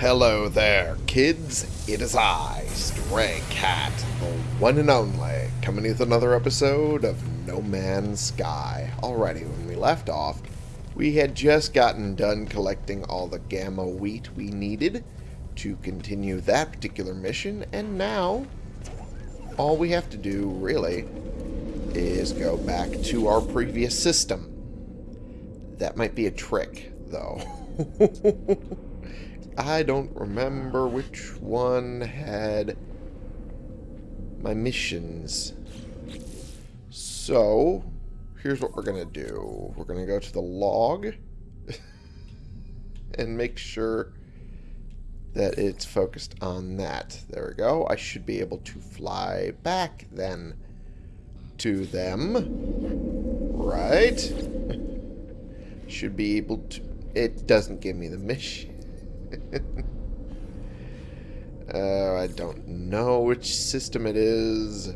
Hello there, kids. It is I, Stray Cat, the one and only, coming with another episode of No Man's Sky. Alrighty, when we left off, we had just gotten done collecting all the gamma wheat we needed to continue that particular mission, and now all we have to do, really, is go back to our previous system. That might be a trick, though. I don't remember which one had my missions. So, here's what we're going to do. We're going to go to the log and make sure that it's focused on that. There we go. I should be able to fly back then to them. Right? Should be able to... It doesn't give me the mission. Uh, I don't know which system it is.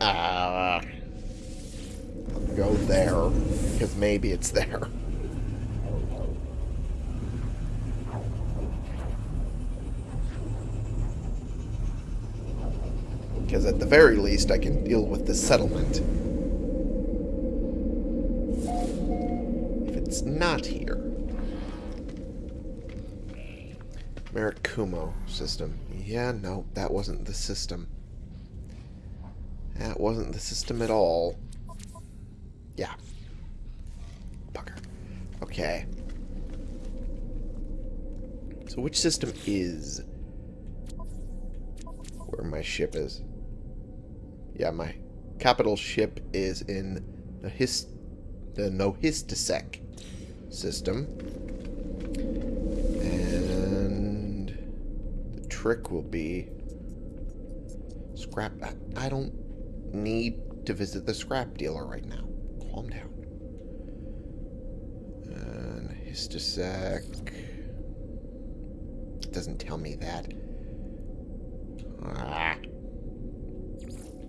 Uh, go there, because maybe it's there. Because at the very least, I can deal with the settlement. If it's not here. Marakumo system. Yeah, no, that wasn't the system. That wasn't the system at all. Yeah. Bugger. Okay. So which system is where my ship is? Yeah, my capital ship is in the his the Nohistisek system. Trick will be scrap I, don't need to visit the scrap dealer right now. Calm down. And Histisek it doesn't tell me that. Ah.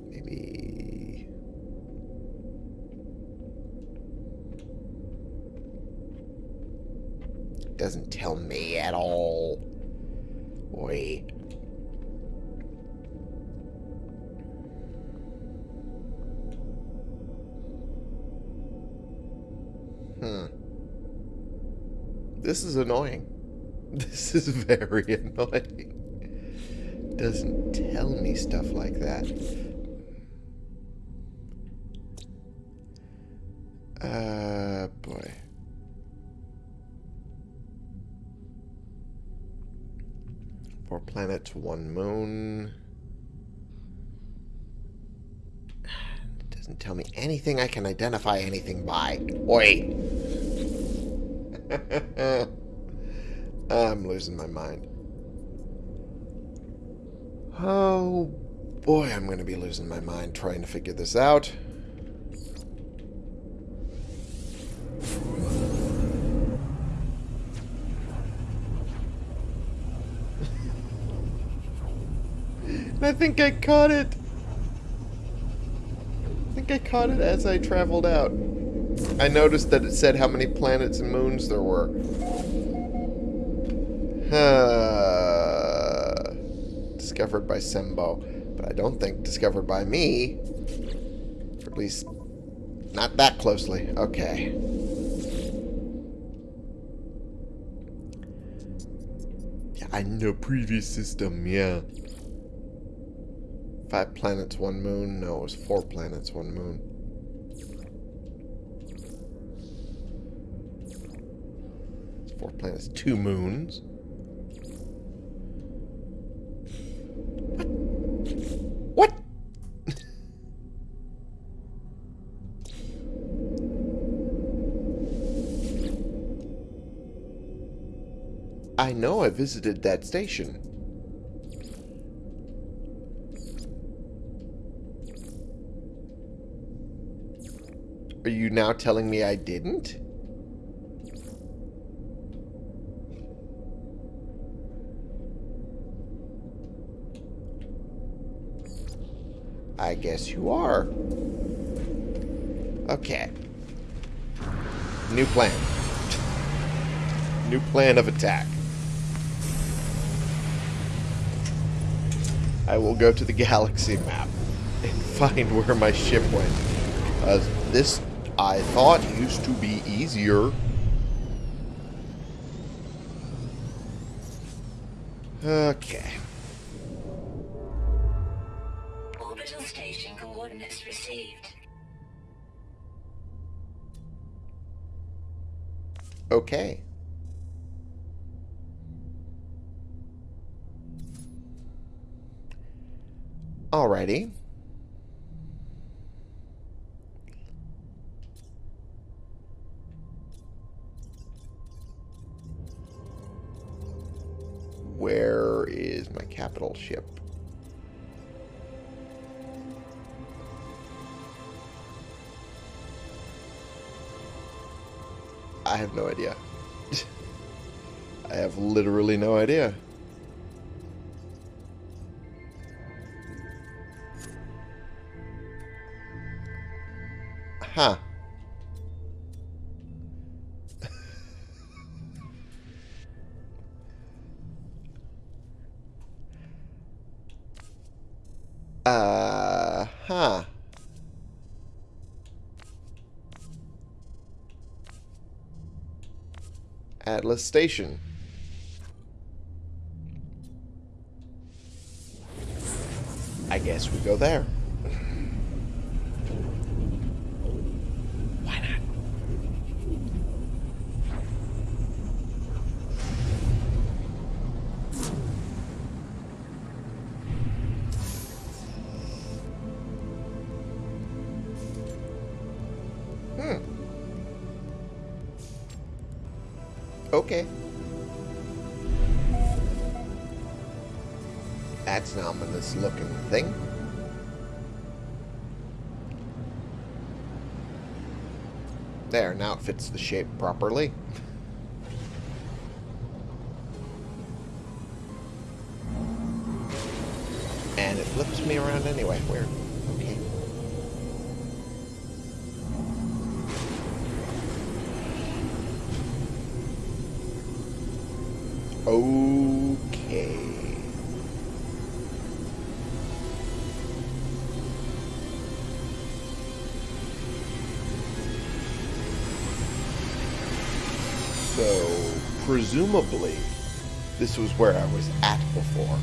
Maybe... Doesn't tell me at all. Hmm. This is annoying. This is very annoying doesn't tell me stuff like that. Uh, Four planets, one moon. It doesn't tell me anything I can identify anything by. Oi! I'm losing my mind. Oh, boy, I'm going to be losing my mind trying to figure this out. I think I caught it. I think I caught it as I traveled out. I noticed that it said how many planets and moons there were. discovered by Sembo. But I don't think discovered by me. Or at least, not that closely. Okay. Yeah, I know previous system, yeah. Five planets, one moon. No, it was four planets, one moon. Four planets, two moons. What I know I visited that station. Are you now telling me I didn't? I guess you are. Okay. New plan. New plan of attack. I will go to the galaxy map and find where my ship went. Uh, this, I thought, used to be easier. Okay. Orbital station coordinates received. Okay. Alrighty. Capital ship? I have no idea. I have literally no idea. Huh. Uh, huh. Atlas Station. I guess we go there. Fits the shape properly. And it flips me around anyway. Weird. Okay. Okay. Presumably, this was where I was at before.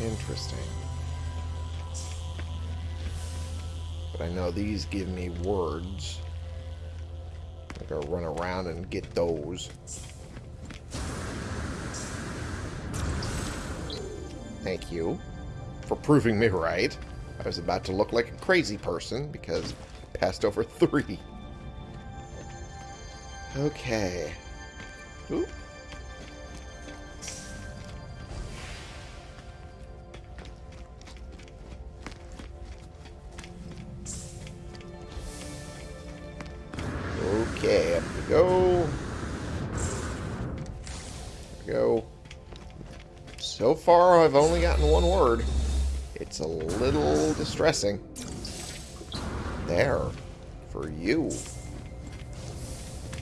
Interesting. But I know these give me words. I gotta run around and get those. Thank you for proving me right. I was about to look like a crazy person because I passed over three. Okay. Oop. Okay, up we go. We go. So far, I've only gotten one word. It's a little distressing. There. For you.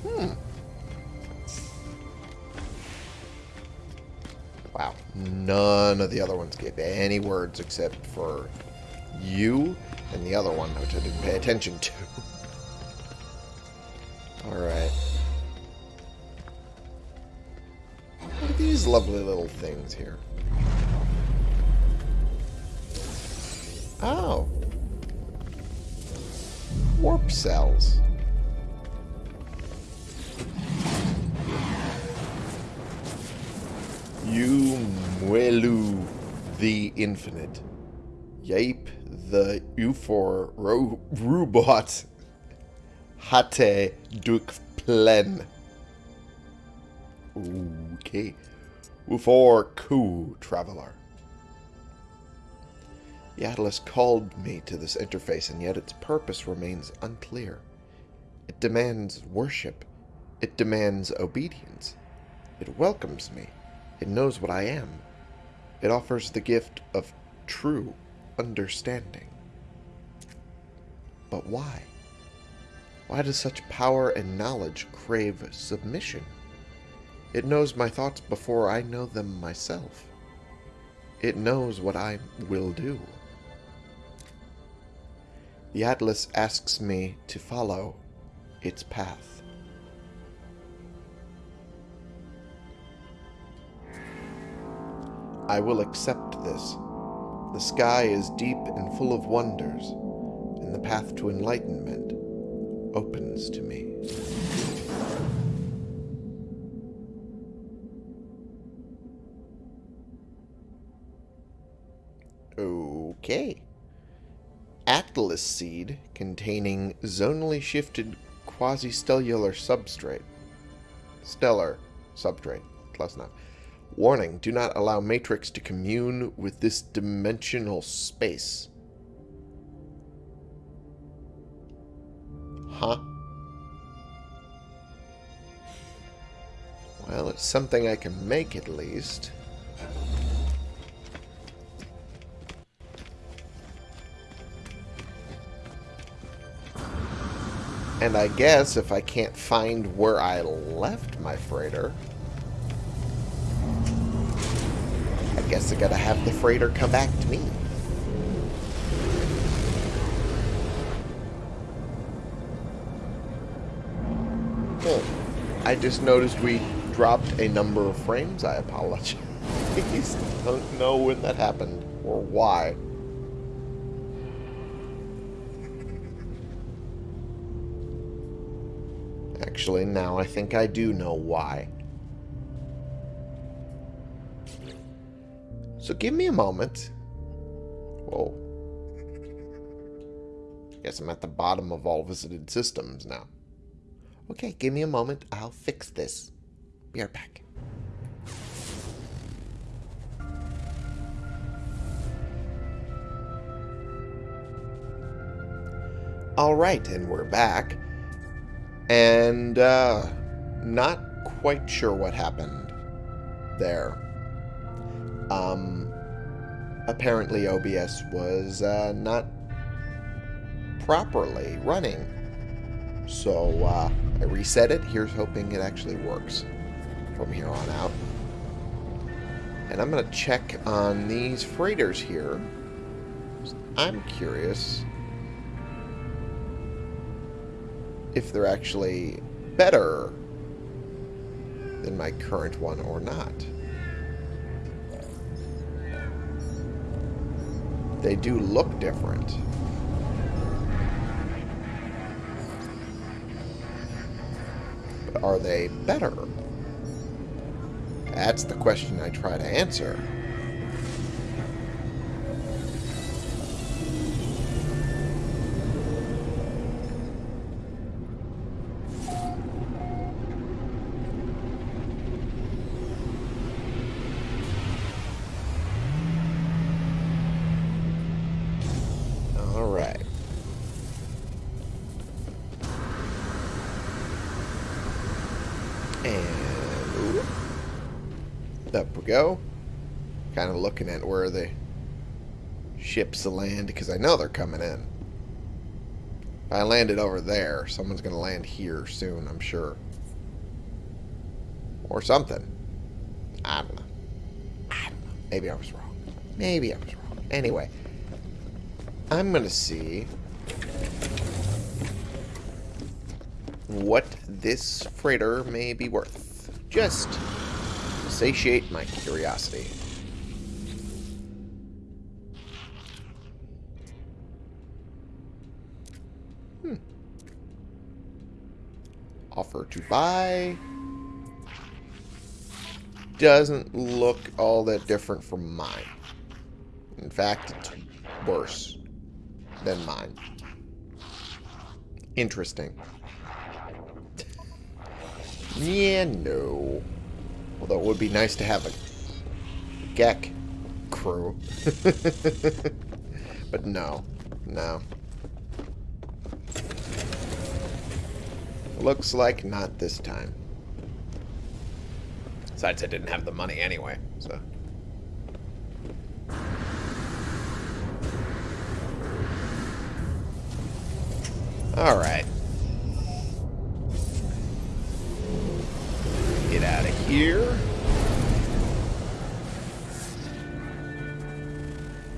Hmm. Wow. None of the other ones gave any words except for you and the other one, which I didn't pay attention to. Alright. What are these lovely little things here? Oh. Warp cells. You Muelu the Infinite. Yape the Ufor ro Robot. Hate Duk Plen. Okay. Ufor Ku Traveler. The Atlas called me to this interface, and yet its purpose remains unclear. It demands worship. It demands obedience. It welcomes me. It knows what I am. It offers the gift of true understanding. But why? Why does such power and knowledge crave submission? It knows my thoughts before I know them myself. It knows what I will do. The Atlas asks me to follow its path. I will accept this. The sky is deep and full of wonders, and the path to enlightenment opens to me. Okay. Seed containing zonally shifted quasi-stellar substrate. Stellar substrate. Close enough. Warning, do not allow Matrix to commune with this dimensional space. Huh? Well, it's something I can make at least. And I guess if I can't find where I left my freighter, I guess I gotta have the freighter come back to me. Oh, I just noticed we dropped a number of frames. I apologize. I don't know when that happened or why. Actually, now I think I do know why. So give me a moment. Whoa. Guess I'm at the bottom of all visited systems now. Okay, give me a moment. I'll fix this. Be right back. Alright, and we're back. And, uh, not quite sure what happened there. Um, apparently OBS was, uh, not properly running. So, uh, I reset it. Here's hoping it actually works from here on out. And I'm going to check on these freighters here. I'm curious if they're actually better than my current one or not. They do look different. But are they better? That's the question I try to answer. Go. Kind of looking at where the ships land because I know they're coming in. If I landed over there, someone's going to land here soon, I'm sure. Or something. I don't know. I don't know. Maybe I was wrong. Maybe I was wrong. Anyway, I'm going to see what this freighter may be worth. Just satiate my curiosity. Hmm. Offer to buy. Doesn't look all that different from mine. In fact, it's worse than mine. Interesting. yeah, no. Although it would be nice to have a Gek crew. but no. No. Looks like not this time. Besides, I didn't have the money anyway, so... Alright.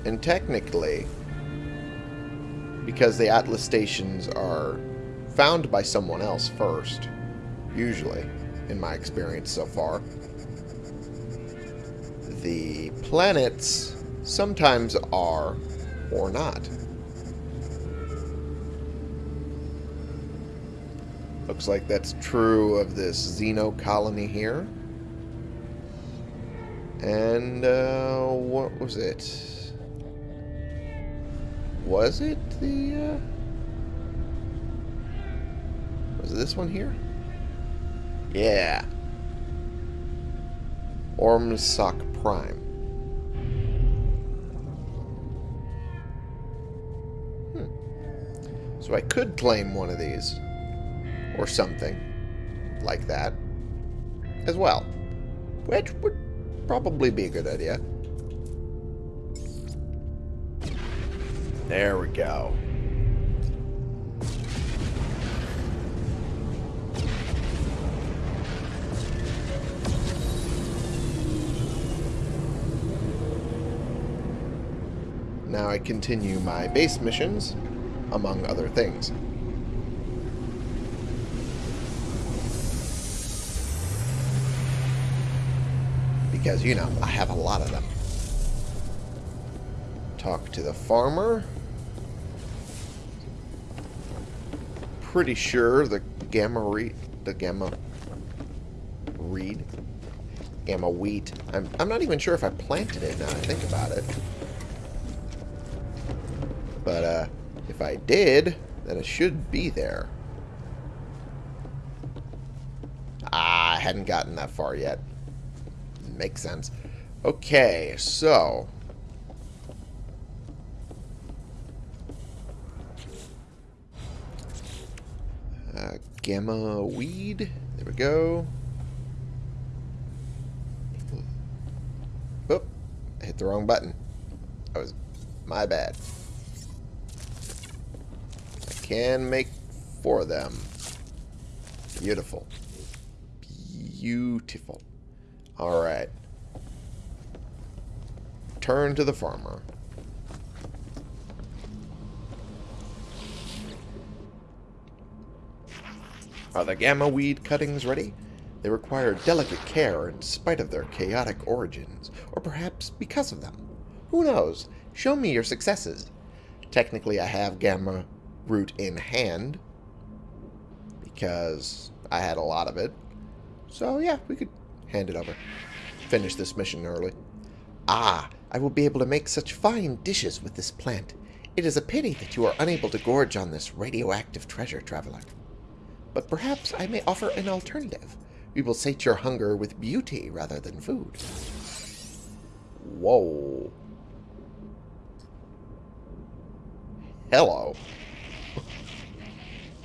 And technically, because the Atlas stations are found by someone else first, usually, in my experience so far, the planets sometimes are or not. Looks like that's true of this Xeno colony here. And, uh, what was it? Was it the, uh... Was it this one here? Yeah. Ormsock Prime. Hmm. So I could claim one of these. Or something. Like that. As well. Which would probably be a good idea. There we go. Now I continue my base missions, among other things. Because, you know, I have a lot of them. Talk to the farmer. Pretty sure the gamma reed, the gamma reed, gamma wheat. I'm, I'm not even sure if I planted it now I think about it. But uh, if I did, then it should be there. Ah, I hadn't gotten that far yet. Makes sense. Okay, so... Uh, gamma weed. There we go. Oop. I hit the wrong button. That was my bad. I can make four of them. Beautiful. Beautiful. Alright. Turn to the farmer. Are the gamma weed cuttings ready? They require delicate care in spite of their chaotic origins, or perhaps because of them. Who knows? Show me your successes. Technically, I have gamma root in hand, because I had a lot of it. So, yeah, we could hand it over. Finish this mission early. Ah, I will be able to make such fine dishes with this plant. It is a pity that you are unable to gorge on this radioactive treasure, traveler. But perhaps I may offer an alternative. We will sate your hunger with beauty rather than food. Whoa. Hello.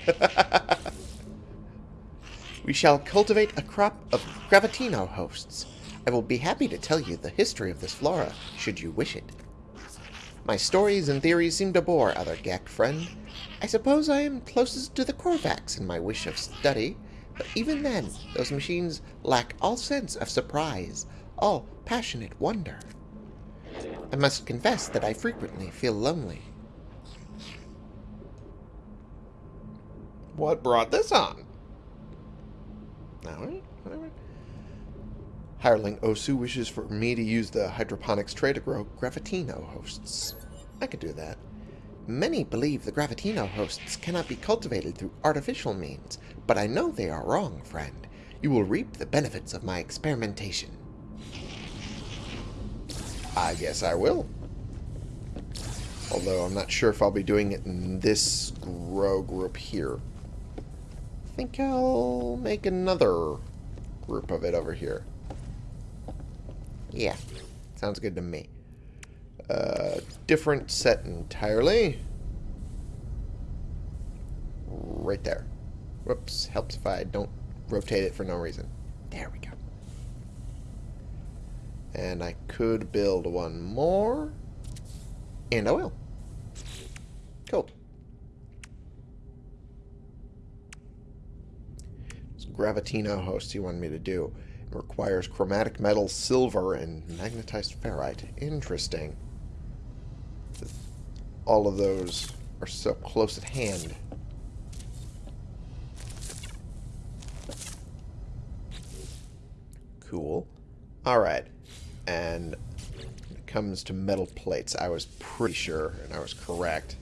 we shall cultivate a crop of Gravitino hosts. I will be happy to tell you the history of this flora, should you wish it. My stories and theories seem to bore other Gek friend. I suppose I am closest to the Korvax in my wish of study, but even then, those machines lack all sense of surprise, all passionate wonder. I must confess that I frequently feel lonely. What brought this on? Alright, alright. Hireling Osu wishes for me to use the hydroponics tray to grow Gravitino hosts. I could do that. Many believe the Gravitino hosts cannot be cultivated through artificial means, but I know they are wrong, friend. You will reap the benefits of my experimentation. I guess I will. Although I'm not sure if I'll be doing it in this grow group here. I think I'll make another group of it over here. Yeah, sounds good to me. Uh, different set entirely. Right there. Whoops, helps if I don't rotate it for no reason. There we go. And I could build one more. And I will. Cool. Gravitino host you wanted me to do. It requires chromatic metal, silver, and magnetized ferrite. Interesting. All of those are so close at hand. Cool. Alright. And when it comes to metal plates, I was pretty sure, and I was correct,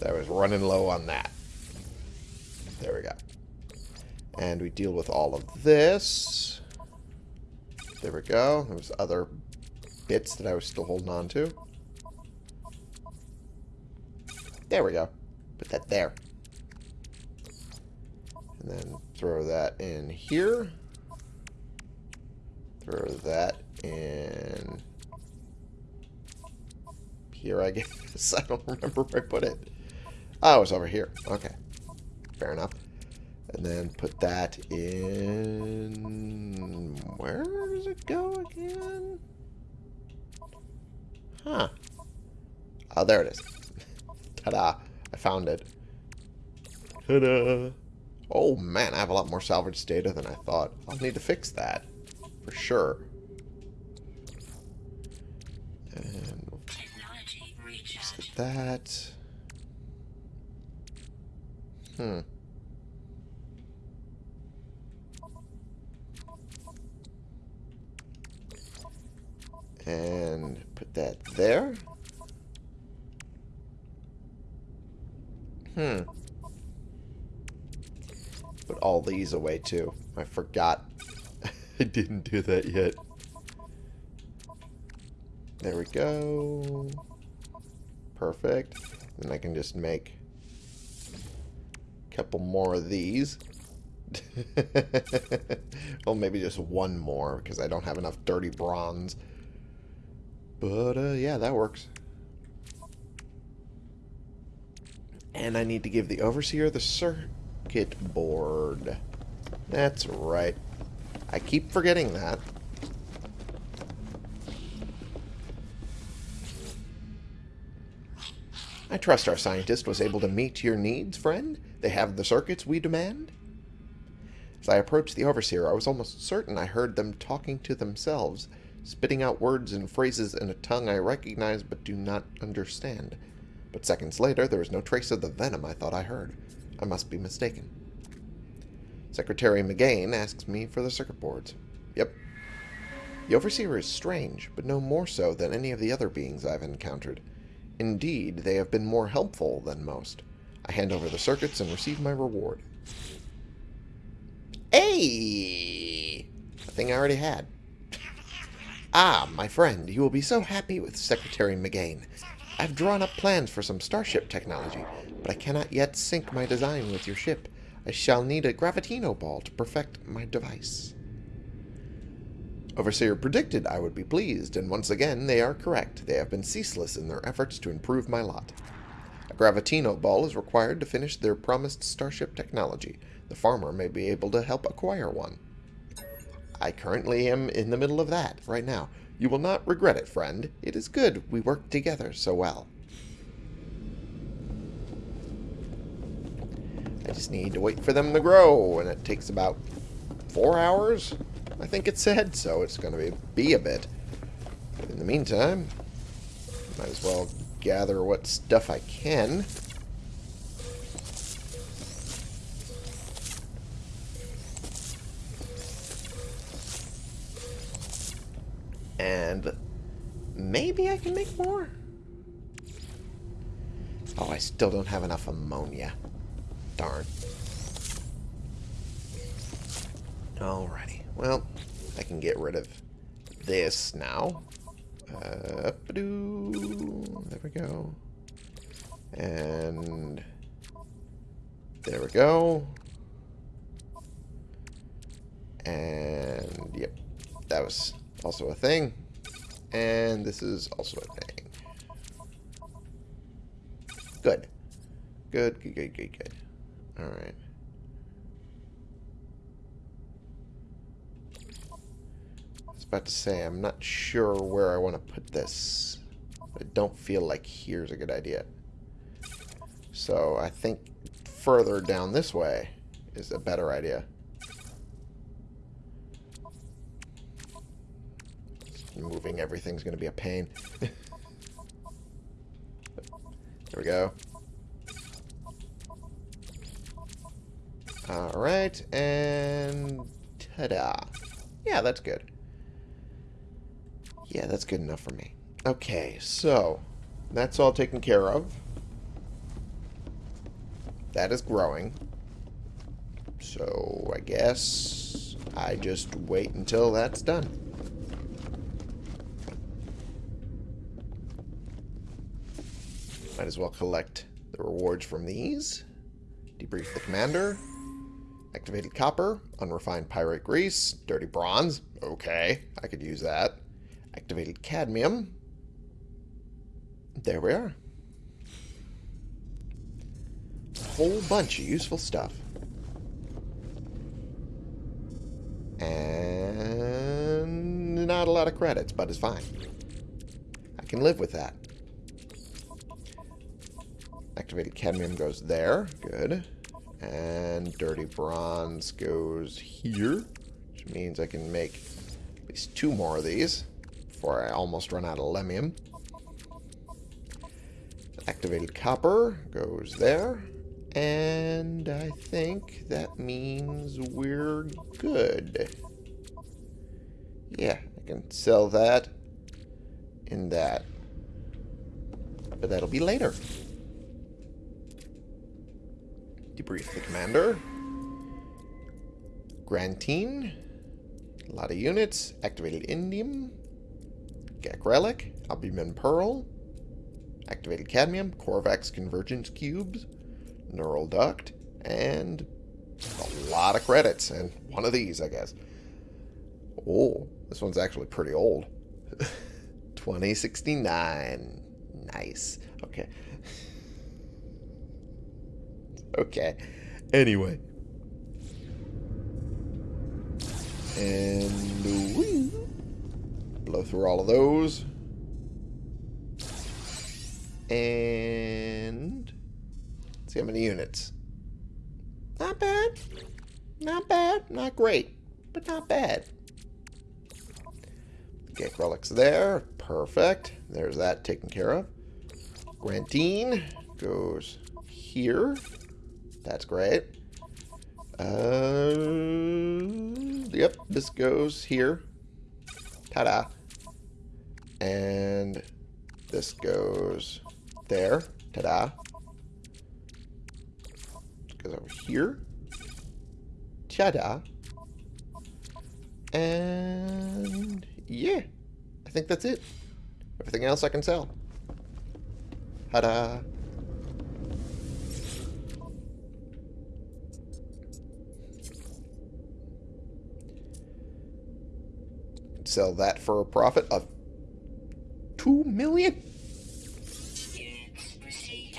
that I was running low on that. There we go. And we deal with all of this. There we go. There's other bits that I was still holding on to. There we go. Put that there. And then throw that in here. Throw that in here, I guess. I don't remember where I put it. Ah, oh, it's over here. Okay. Fair enough. And then put that in... Where does it go again? Huh. Oh, there it is. Ta-da. I found it. Ta-da. Oh, man, I have a lot more salvage data than I thought. I'll need to fix that. For sure. And that. Hmm. And put that there. Hmm. Put all these away too. I forgot. I didn't do that yet. There we go. Perfect. Then I can just make couple more of these. well, maybe just one more, because I don't have enough dirty bronze. But, uh, yeah, that works. And I need to give the Overseer the circuit board. That's right. I keep forgetting that. I trust our scientist was able to meet your needs, friend. They have the circuits we demand. As I approached the Overseer, I was almost certain I heard them talking to themselves, spitting out words and phrases in a tongue I recognize but do not understand. But seconds later, there was no trace of the venom I thought I heard. I must be mistaken. Secretary McGain asks me for the circuit boards. Yep. The Overseer is strange, but no more so than any of the other beings I've encountered. Indeed, they have been more helpful than most. I hand over the circuits and receive my reward. Hey! A thing I already had. Ah, my friend, you will be so happy with Secretary McGain. I've drawn up plans for some starship technology, but I cannot yet sync my design with your ship. I shall need a gravitino ball to perfect my device. Overseer predicted I would be pleased, and once again they are correct. They have been ceaseless in their efforts to improve my lot. Gravitino ball is required to finish their promised starship technology. The farmer may be able to help acquire one. I currently am in the middle of that right now. You will not regret it, friend. It is good we work together so well. I just need to wait for them to grow, and it takes about four hours, I think it said, so it's going to be, be a bit. But in the meantime, might as well gather what stuff I can. And maybe I can make more? Oh, I still don't have enough ammonia. Darn. Alrighty. Well, I can get rid of this now. There we go. And there we go. And yep, that was also a thing. And this is also a thing. Good. Good, good, good, good, good. Alright. I was about to say, I'm not sure where I want to put this. I don't feel like here's a good idea. So I think further down this way is a better idea. Moving everything's going to be a pain. there we go. Alright, and ta-da. Yeah, that's good. Yeah, that's good enough for me. Okay, so that's all taken care of. That is growing. So I guess I just wait until that's done. Might as well collect the rewards from these. Debrief the commander. Activated copper, unrefined pyrite grease, dirty bronze. Okay, I could use that. Activated cadmium. There we are. A whole bunch of useful stuff. And not a lot of credits, but it's fine. I can live with that. Activated cadmium goes there. Good. And dirty bronze goes here. Which means I can make at least two more of these before I almost run out of lemmium. Activated copper goes there. And I think that means we're good. Yeah, I can sell that in that. But that'll be later. Debrief the commander. Grantine. A lot of units. Activated indium. Gek relic. Albumin pearl. Activated cadmium. Korvax convergence cubes. Neural duct. And a lot of credits. And one of these, I guess. Oh, this one's actually pretty old. 2069. Nice. Okay. Okay. Anyway. And we blow through all of those. And see how many units. Not bad. Not bad. Not great. But not bad. Gek relics there. Perfect. There's that taken care of. Grantine goes here. That's great. Uh, yep, this goes here. Ta-da. And this goes there. Ta-da. Goes over here. Ta-da. And yeah, I think that's it. Everything else I can sell. Ta-da. Sell that for a profit of two million.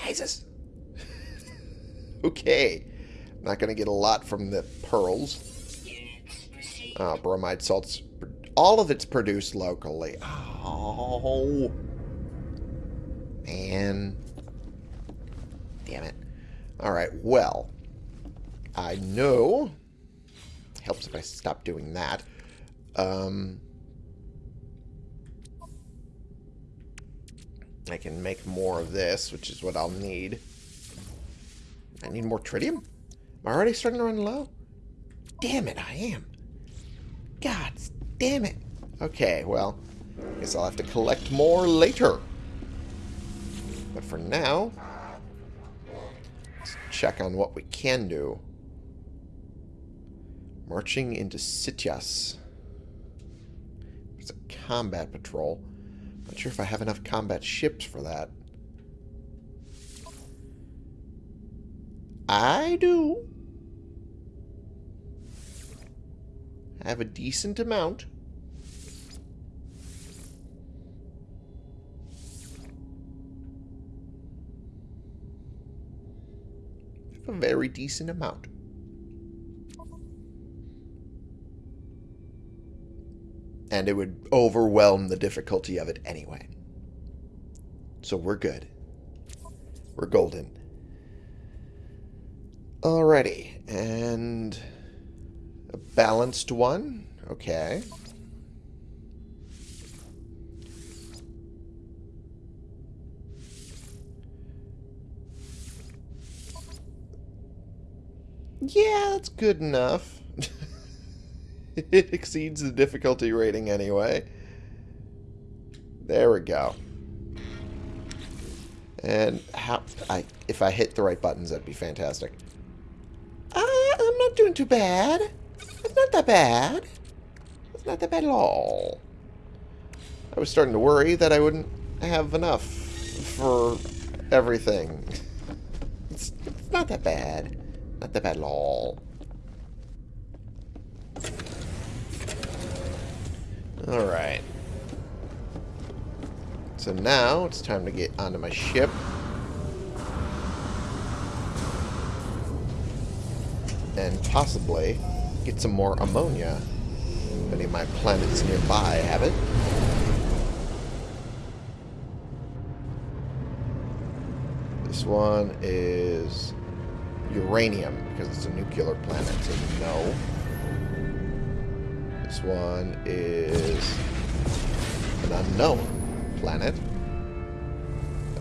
Jesus. okay. Not going to get a lot from the pearls. Uh, bromide salts. All of it's produced locally. Oh. Man. Damn it. Alright, well. I know. Helps if I stop doing that. Um, I can make more of this, which is what I'll need. I need more tritium? Am I already starting to run low? Damn it, I am. God damn it. Okay, well, I guess I'll have to collect more later. But for now, let's check on what we can do. Marching into Sitias. It's a combat patrol. Sure if I have enough combat ships for that. I do. I have a decent amount. a very decent amount. And it would overwhelm the difficulty of it anyway. So we're good. We're golden. Alrighty, and a balanced one. Okay. Yeah, that's good enough. it exceeds the difficulty rating anyway. There we go. And how I if I hit the right buttons, that'd be fantastic. Uh, I'm not doing too bad. It's not that bad. It's not that bad at all. I was starting to worry that I wouldn't have enough for everything. It's, it's not that bad. Not that bad at all. Alright. So now it's time to get onto my ship. And possibly get some more ammonia. If any of my planets nearby have it. This one is uranium, because it's a nuclear planet, so no. This one is an unknown planet.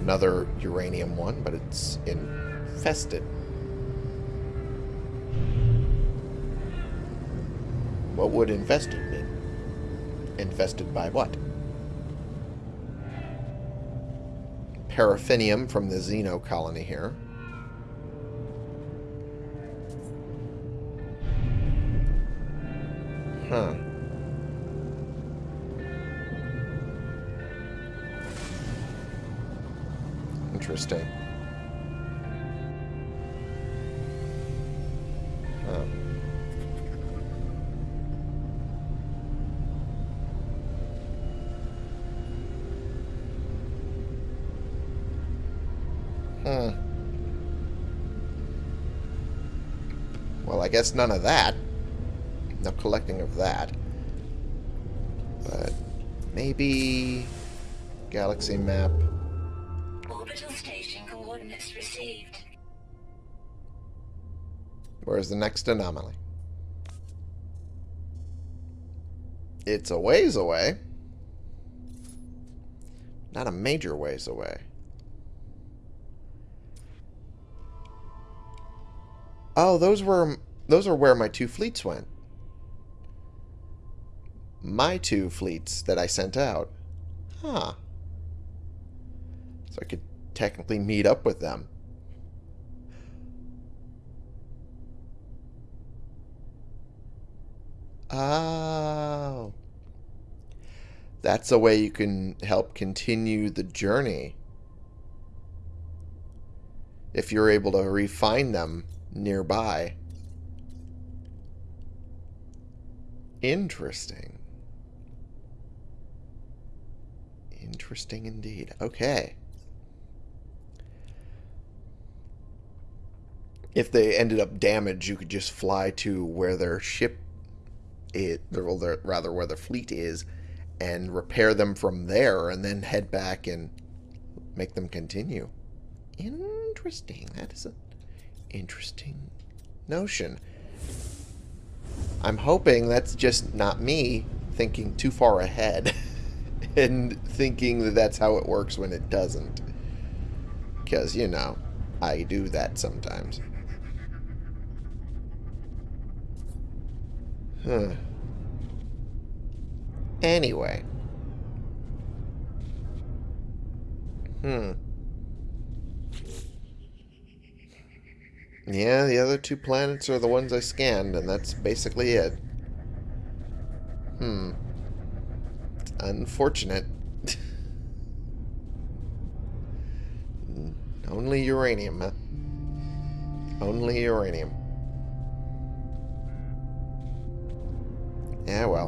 Another uranium one, but it's infested. What would infested mean? Infested by what? Paraffinium from the Xeno colony here. Interesting. Huh. Hmm. Well, I guess none of that. No collecting of that. But maybe galaxy map. Where's the next anomaly? It's a ways away. Not a major ways away. Oh, those were those are where my two fleets went. My two fleets that I sent out. Huh. So I could technically meet up with them. Oh. That's a way you can help continue the journey. If you're able to refine them nearby. Interesting. Interesting indeed. Okay. If they ended up damaged, you could just fly to where their ship it rather where the fleet is and repair them from there and then head back and make them continue. Interesting. That is an interesting notion. I'm hoping that's just not me thinking too far ahead and thinking that that's how it works when it doesn't. Because, you know, I do that sometimes. Huh. Anyway. Hmm. Yeah, the other two planets are the ones I scanned, and that's basically it. Hmm. Unfortunate. Only uranium? Only uranium. Yeah, well.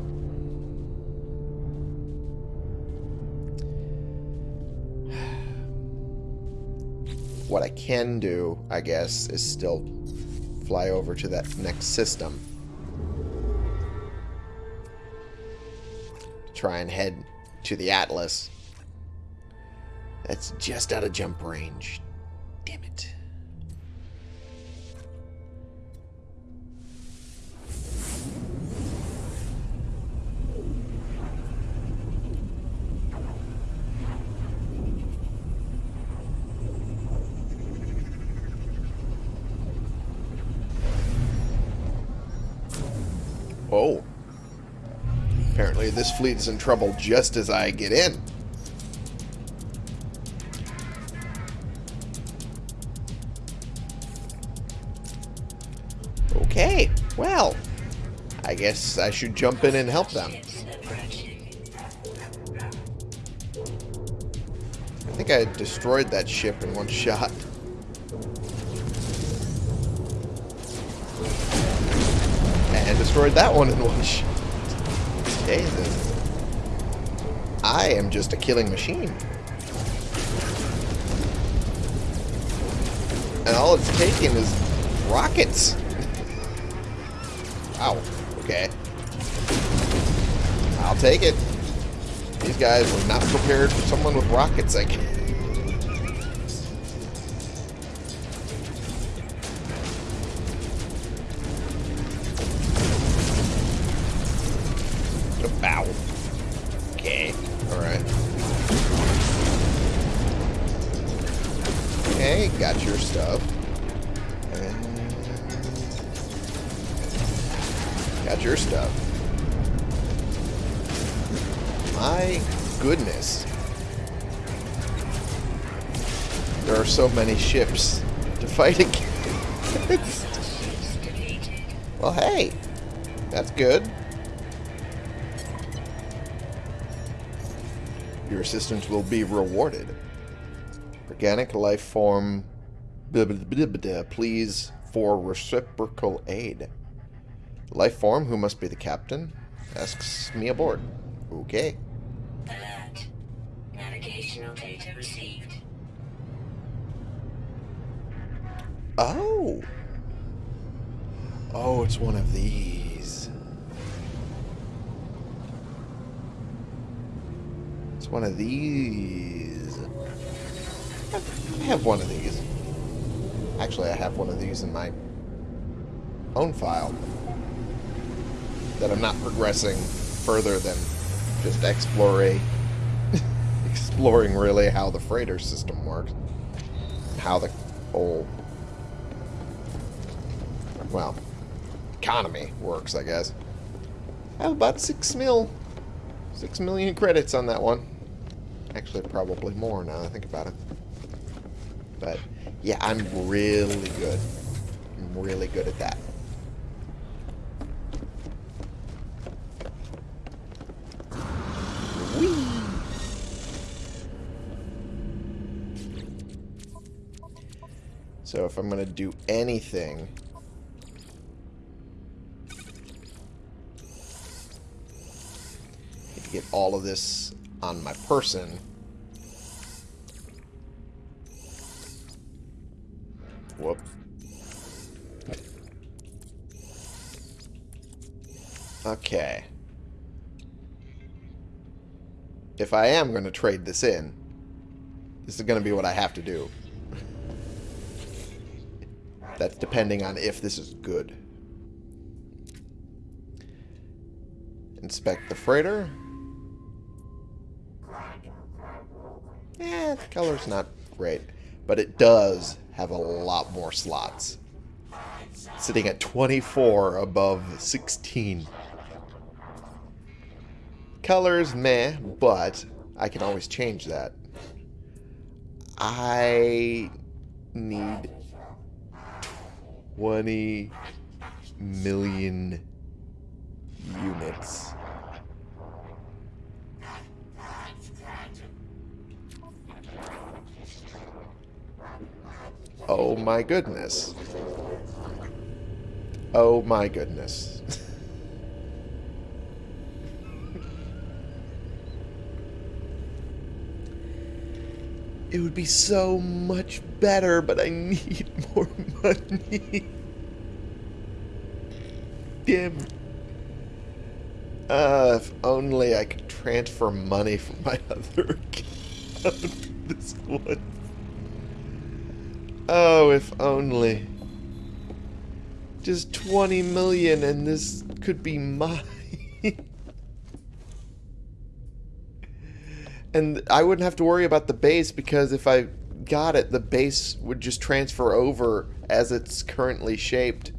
What I can do, I guess, is still fly over to that next system. Try and head to the Atlas. That's just out of jump range. This fleet is in trouble just as I get in. Okay, well, I guess I should jump in and help them. I think I destroyed that ship in one shot. And destroyed that one in one shot. Jesus. I am just a killing machine. And all it's taking is rockets. Ow. Okay. I'll take it. These guys were not prepared for someone with rockets, I guess. Ships to fight against. Well, hey. That's good. Your assistance will be rewarded. Organic life form. blah, blah, blah, Please for reciprocal aid. Life form, who must be the captain, asks me aboard. Okay. Alert. Navigational data received. Oh. Oh, it's one of these. It's one of these. I have one of these. Actually, I have one of these in my own file that I'm not progressing further than just exploring, exploring really how the freighter system works, how the whole well, economy works, I guess. I have about six mil, six million credits on that one. Actually, probably more now I think about it. But yeah, I'm really good. I'm really good at that. Whee! So if I'm going to do anything to get all of this on my person. Whoop. Okay. If I am going to trade this in, this is going to be what I have to do. That's depending on if this is good. Inspect the freighter. Eh, the color's not great. But it does have a lot more slots. Sitting at 24 above 16. Colors, meh, but I can always change that. I need 20 million units. Oh my goodness. Oh my goodness. it would be so much better, but I need more money. Damn. Uh, if only I could transfer money from my other account this one. Oh, if only. Just 20 million and this could be mine. and I wouldn't have to worry about the base because if I got it, the base would just transfer over as it's currently shaped.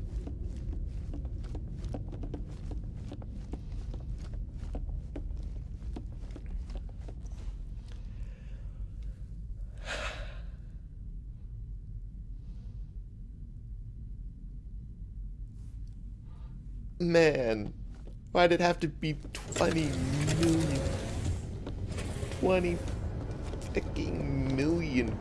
Man, why'd it have to be 20 million? 20 fucking million.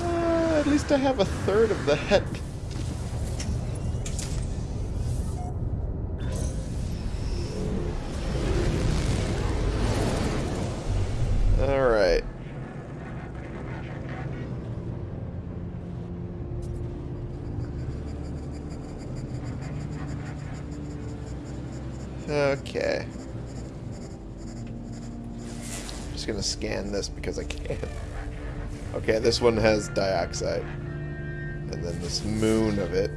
Uh, at least I have a third of that. Alright. Okay. Just gonna scan this because I can. Okay, this one has dioxide. And then this moon of it.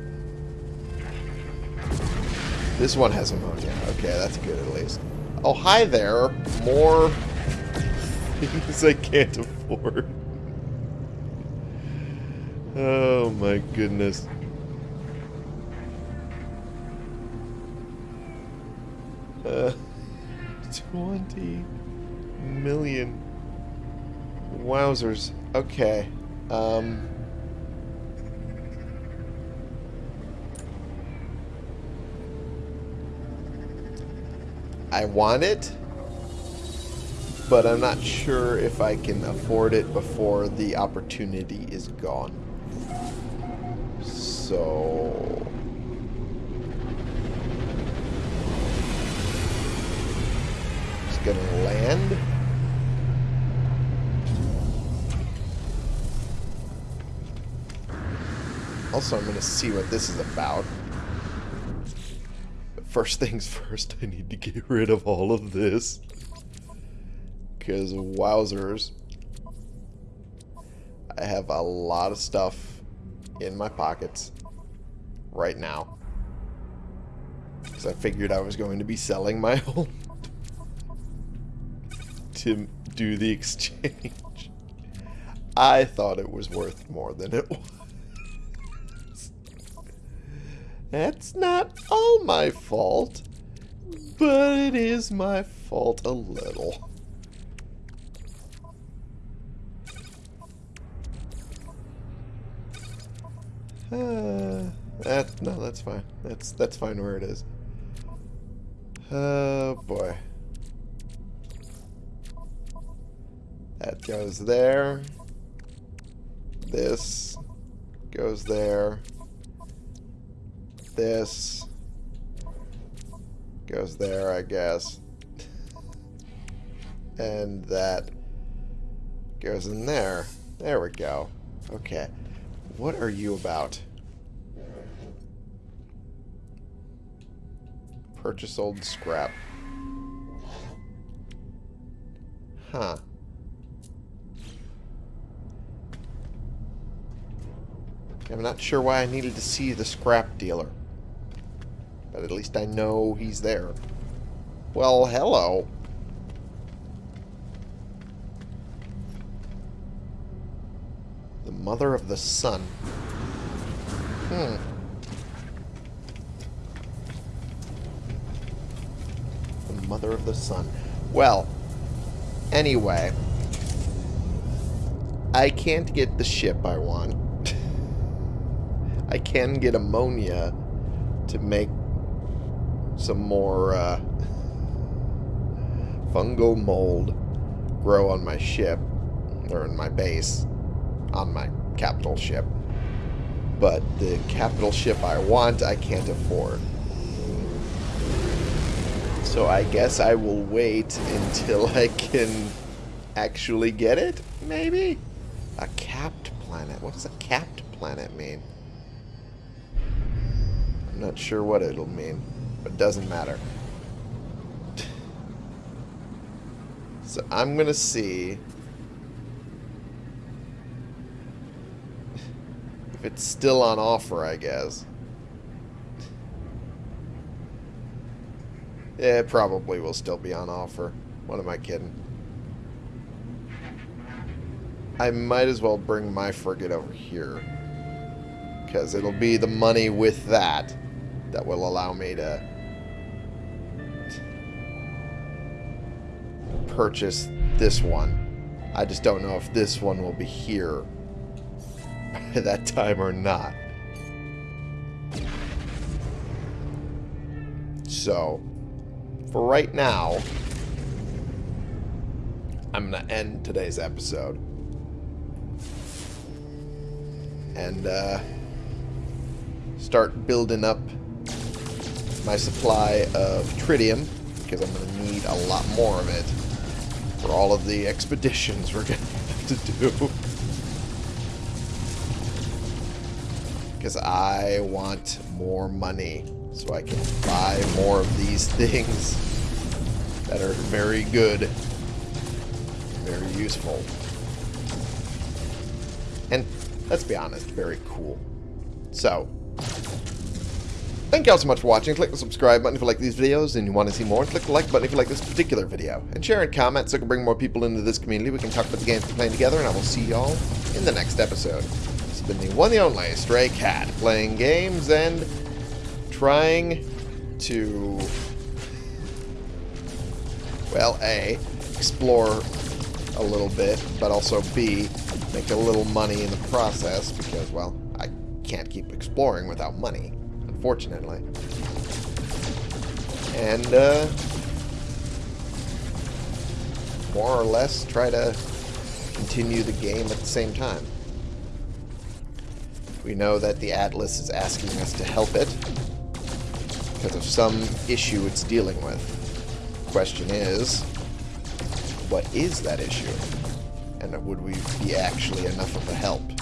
This one has ammonia. Okay, that's good at least. Oh, hi there. More things I can't afford. Oh my goodness. Uh, 20 million. Wowzers. Okay. Um. I want it, but I'm not sure if I can afford it before the opportunity is gone. So... Just gonna land. Also, I'm gonna see what this is about. First things first, I need to get rid of all of this. Because wowzers. I have a lot of stuff in my pockets right now. Because I figured I was going to be selling my home to do the exchange. I thought it was worth more than it was. That's not all my fault, but it is my fault a little. Uh, that no, that's fine. That's that's fine where it is. Oh boy. That goes there. This goes there. This goes there, I guess. and that goes in there. There we go. Okay. What are you about? Purchase old scrap. Huh. I'm not sure why I needed to see the scrap dealer. But at least I know he's there. Well, hello. The mother of the sun. Hmm. The mother of the sun. Well, anyway. I can't get the ship I want. I can get ammonia to make some more uh, fungal mold grow on my ship, or in my base, on my capital ship. But the capital ship I want, I can't afford. So I guess I will wait until I can actually get it, maybe? A capped planet. What does a capped planet mean? I'm not sure what it'll mean, doesn't matter. So I'm going to see if it's still on offer, I guess. Yeah, it probably will still be on offer. What am I kidding? I might as well bring my frigate over here. Because it'll be the money with that that will allow me to purchase this one. I just don't know if this one will be here by that time or not. So, for right now, I'm going to end today's episode. And uh, start building up my supply of tritium, because I'm going to need a lot more of it all of the expeditions we're going to have to do. Because I want more money so I can buy more of these things that are very good, very useful, and let's be honest, very cool. So, thank you all so much for watching. Click the subscribe button if you like these videos and you want to see more. Click the like button if you like this particular video. And share and comment so we can bring more people into this community. We can talk about the games we're playing together, and I will see y'all in the next episode. This has been the one and only Stray Cat, playing games and trying to, well, A, explore a little bit, but also B, make a little money in the process because, well, I can't keep exploring without money, unfortunately. And, uh, more or less try to continue the game at the same time. We know that the Atlas is asking us to help it because of some issue it's dealing with. Question is, what is that issue? And would we be actually enough of a help?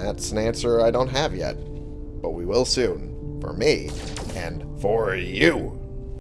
That's an answer I don't have yet, but we will soon. For me, and for you.